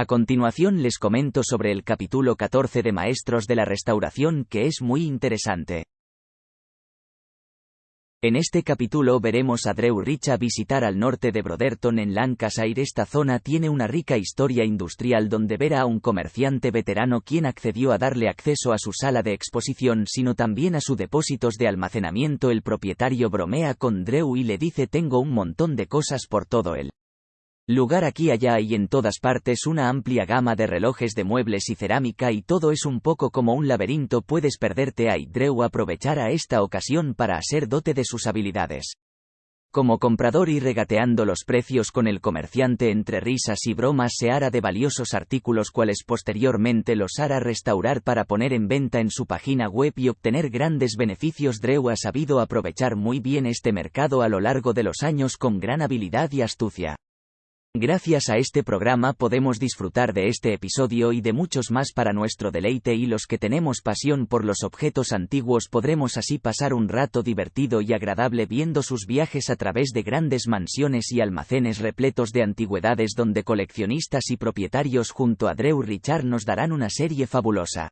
A continuación les comento sobre el capítulo 14 de Maestros de la Restauración que es muy interesante. En este capítulo veremos a Drew Richa visitar al norte de Brotherton en Lancashire. Esta zona tiene una rica historia industrial donde verá a un comerciante veterano quien accedió a darle acceso a su sala de exposición sino también a sus depósitos de almacenamiento. El propietario bromea con Drew y le dice tengo un montón de cosas por todo él. Lugar aquí allá y en todas partes una amplia gama de relojes de muebles y cerámica y todo es un poco como un laberinto puedes perderte a Drew aprovechará esta ocasión para hacer dote de sus habilidades. Como comprador y regateando los precios con el comerciante entre risas y bromas se hará de valiosos artículos cuales posteriormente los hará restaurar para poner en venta en su página web y obtener grandes beneficios. Drew ha sabido aprovechar muy bien este mercado a lo largo de los años con gran habilidad y astucia. Gracias a este programa podemos disfrutar de este episodio y de muchos más para nuestro deleite y los que tenemos pasión por los objetos antiguos podremos así pasar un rato divertido y agradable viendo sus viajes a través de grandes mansiones y almacenes repletos de antigüedades donde coleccionistas y propietarios junto a Drew Richard nos darán una serie fabulosa.